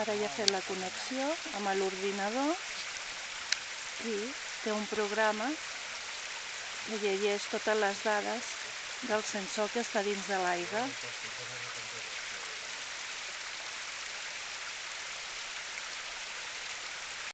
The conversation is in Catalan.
Ara ja ha fet la connexió amb l'ordinador i té un programa que llegeix totes les dades del sensor que està dins de l'aigua.